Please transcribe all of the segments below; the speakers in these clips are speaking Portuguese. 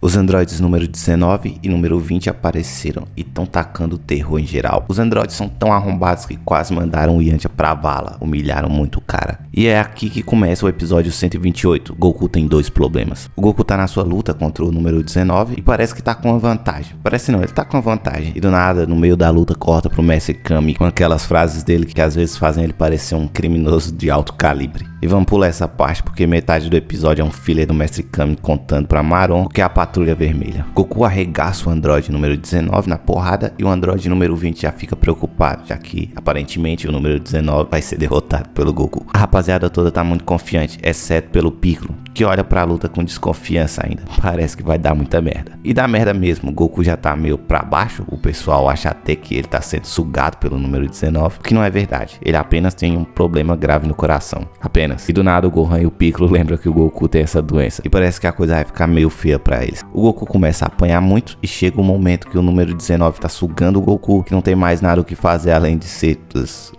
Os androides número 19 e número 20 apareceram e estão tacando terror em geral. Os androides são tão arrombados que quase mandaram o Yantia pra vala, humilharam muito o cara. E é aqui que começa o episódio 128. Goku tem dois problemas. O Goku tá na sua luta contra o número 19 e parece que tá com uma vantagem. Parece não, ele tá com uma vantagem. E do nada, no meio da luta, corta pro Mestre Kami com aquelas frases dele que às vezes fazem ele parecer um criminoso de alto calibre. E vamos pular essa parte porque metade do episódio é um filler do Mestre Kami contando pra Maron o que é a Patrulha Vermelha. Goku arregaça o androide número 19 na porrada e o androide número 20 já fica preocupado, já que aparentemente o número 19 vai ser derrotado pelo Goku. A rapaziada toda tá muito confiante, exceto pelo Piccolo, que olha pra luta com desconfiança ainda. Parece que vai dar muita merda. E dá merda mesmo, Goku já tá meio pra baixo, o pessoal acha até que ele tá sendo sugado pelo número 19, o que não é verdade. Ele apenas tem um problema grave no coração. Apenas. E do nada o Gohan e o Piccolo lembram que o Goku tem essa doença. E parece que a coisa vai ficar meio feia para eles. O Goku começa a apanhar muito e chega um momento que o número 19 tá sugando o Goku, que não tem mais nada o que fazer além de ser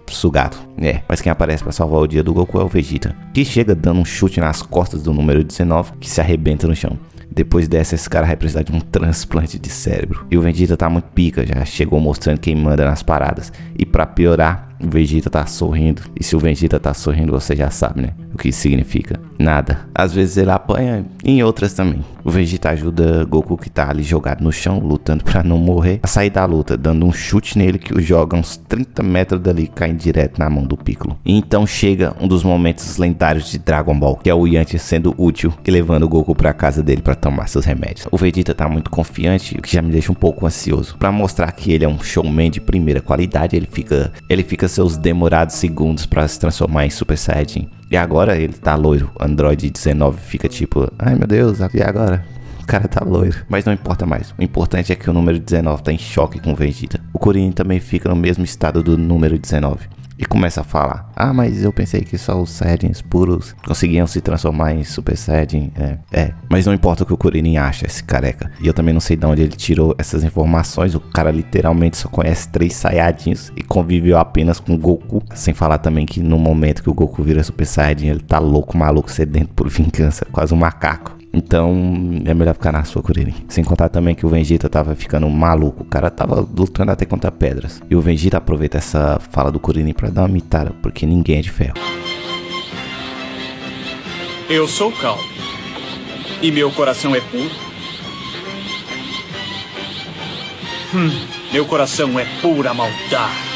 sugado. É, mas quem aparece para salvar o dia do Goku é o Vegeta, que chega dando um chute nas costas do número 19, que se arrebenta no chão. Depois dessa, esse cara vai precisar de um transplante de cérebro. E o Vegeta tá muito pica, já chegou mostrando quem manda nas paradas. E para piorar, o Vegeta tá sorrindo. E se o Vegeta tá sorrindo, você já sabe, né? O que significa? Nada. Às vezes ele apanha, em outras também. O Vegeta ajuda Goku que tá ali jogado no chão, lutando para não morrer, a sair da luta, dando um chute nele que o joga uns 30 metros dali, caindo direto na mão do Piccolo. E então chega um dos momentos lendários de Dragon Ball, que é o Yantia sendo útil e levando o Goku para casa dele para tomar seus remédios. O Vegeta tá muito confiante, o que já me deixa um pouco ansioso. Para mostrar que ele é um showman de primeira qualidade, ele fica, ele fica seus demorados segundos para se transformar em Super Saiyajin. E agora ele tá loiro. Android 19 fica tipo, ai meu Deus, e agora? O cara tá loiro. Mas não importa mais. O importante é que o número 19 tá em choque com o Vegeta. O Kuririn também fica no mesmo estado do número 19 e começa a falar: Ah, mas eu pensei que só os Saiyajins puros conseguiam se transformar em Super Saiyajin. É, é. Mas não importa o que o Kuririn acha, esse careca. E eu também não sei de onde ele tirou essas informações. O cara literalmente só conhece três Saiyajins e conviveu apenas com Goku. Sem falar também que no momento que o Goku vira Super Saiyajin, ele tá louco, maluco, sedento por vingança, quase um macaco. Então é melhor ficar na sua, Kuririn. Sem contar também que o Vegeta tava ficando maluco. O cara tava lutando até contra pedras. E o Vegeta aproveita essa fala do Kuririn pra dar uma mitada, porque ninguém é de ferro. Eu sou calmo. E meu coração é puro. Hum, meu coração é pura maldade.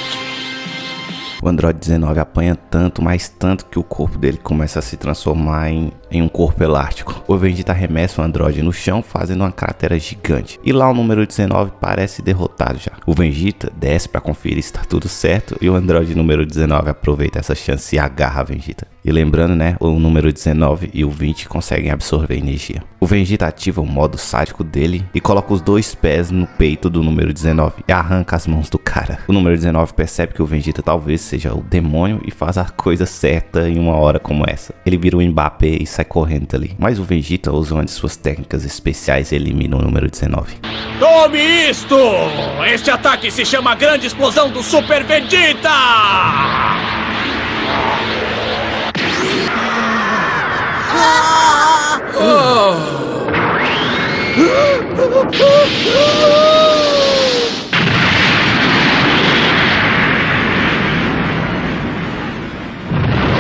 O Android 19 apanha tanto, mais tanto que o corpo dele começa a se transformar em, em um corpo elástico. O Vegeta arremessa o Android no chão, fazendo uma cratera gigante. E lá o número 19 parece derrotado já. O Vegeta desce para conferir se está tudo certo e o Android número 19 aproveita essa chance e agarra a Vegeta. E lembrando, né, o número 19 e o 20 conseguem absorver energia. O Vegeta ativa o modo sádico dele e coloca os dois pés no peito do número 19 e arranca as mãos do cara. O número 19 percebe que o Vegeta talvez seja o demônio e faz a coisa certa em uma hora como essa. Ele vira o Mbappé e sai correndo dali. Mas o Vegeta usa uma de suas técnicas especiais e elimina o número 19. Tome isto! Este ataque se chama Grande Explosão do Super Vegeta!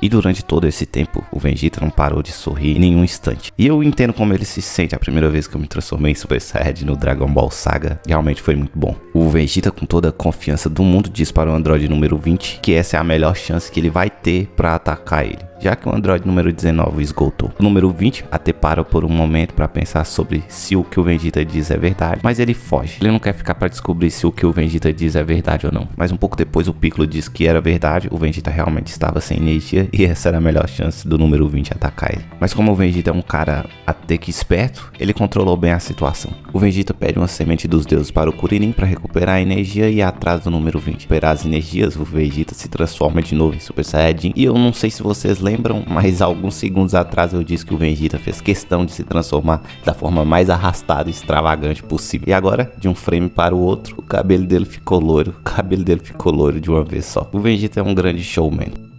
E durante todo esse tempo, o Vegeta não parou de sorrir em nenhum instante. E eu entendo como ele se sente a primeira vez que eu me transformei em Super Saiyajin no Dragon Ball Saga. Realmente foi muito bom. O Vegeta, com toda a confiança do mundo, diz para o Android número 20 que essa é a melhor chance que ele vai ter para atacar ele já que o Android número 19 esgotou. O número 20 até para por um momento para pensar sobre se o que o Vegeta diz é verdade, mas ele foge. Ele não quer ficar para descobrir se o que o Vegeta diz é verdade ou não. Mas um pouco depois o Piccolo diz que era verdade, o Vegeta realmente estava sem energia e essa era a melhor chance do número 20 atacar ele. Mas como o Vegeta é um cara até que esperto, ele controlou bem a situação. O Vegeta pede uma semente dos deuses para o Kuririn para recuperar a energia e atrás do número 20. Recuperar as energias, o Vegeta se transforma de novo em Super Saiyajin. E eu não sei se vocês lembram lembram, mas alguns segundos atrás eu disse que o Vegeta fez questão de se transformar da forma mais arrastada e extravagante possível. E agora, de um frame para o outro, o cabelo dele ficou loiro. O cabelo dele ficou loiro de uma vez só. O Vegeta é um grande showman.